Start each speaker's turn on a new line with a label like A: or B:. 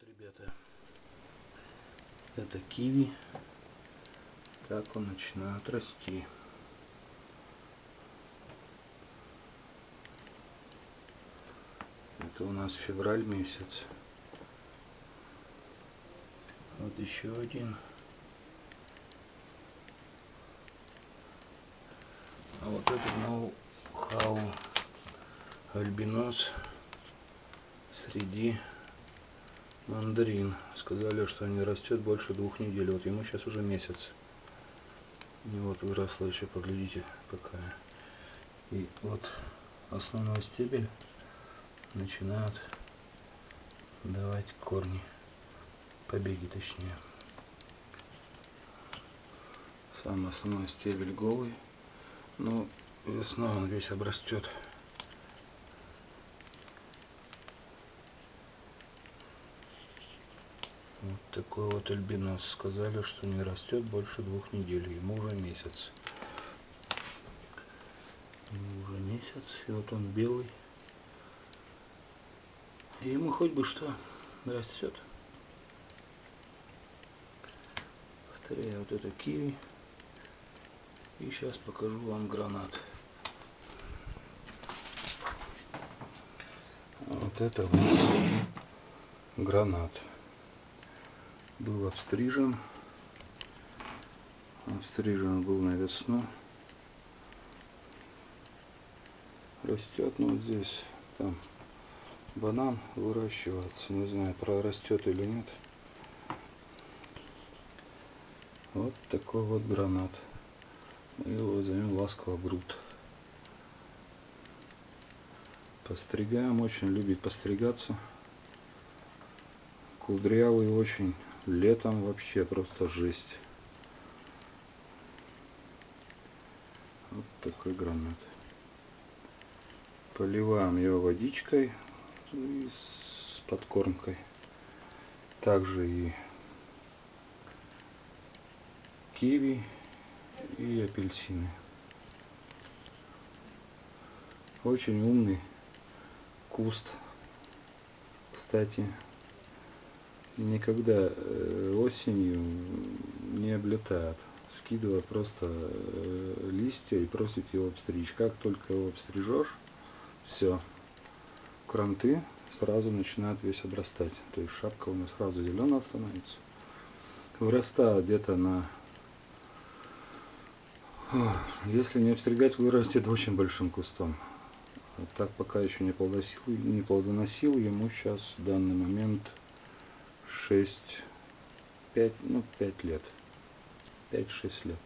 A: Вот, ребята, это киви, как он начинает расти. Это у нас февраль месяц. Вот еще один. А вот этот ноу-хау альбинос среди мандарин. Сказали, что не растет больше двух недель. Вот ему сейчас уже месяц. И вот выросла еще, поглядите, какая. И вот основной стебель начинают давать корни. Побеги точнее. Сам основной стебель голый. Но весной он весь обрастет. Такой вот альбинос. Сказали, что не растет больше двух недель. Ему уже месяц. Ему уже месяц. И вот он белый. И ему хоть бы что растет. Повторяю, вот это киви. И сейчас покажу вам гранат. Вот это вот гранат был обстрижен. Обстрижен был на весну. Растет, ну вот здесь, там банан выращивается. Не знаю, прорастет или нет. Вот такой вот гранат. Мы его зовем ласково груд. Постригаем, очень любит постригаться. Кудрявый очень. Летом вообще просто жесть. Вот такой гранат. Поливаем его водичкой и с подкормкой. Также и киви и апельсины. Очень умный куст. Кстати, никогда э, осенью не облетает. Скидывая просто э, листья и просит его обстричь. Как только его обстрижешь, все, кранты сразу начинают весь обрастать. То есть шапка у него сразу зеленая становится. Вырастает где-то на... Если не обстригать, вырастет очень большим кустом. Так пока еще не плодоносил, не плодоносил ему сейчас в данный момент 6, 5, ну 5 лет. 5-6 лет.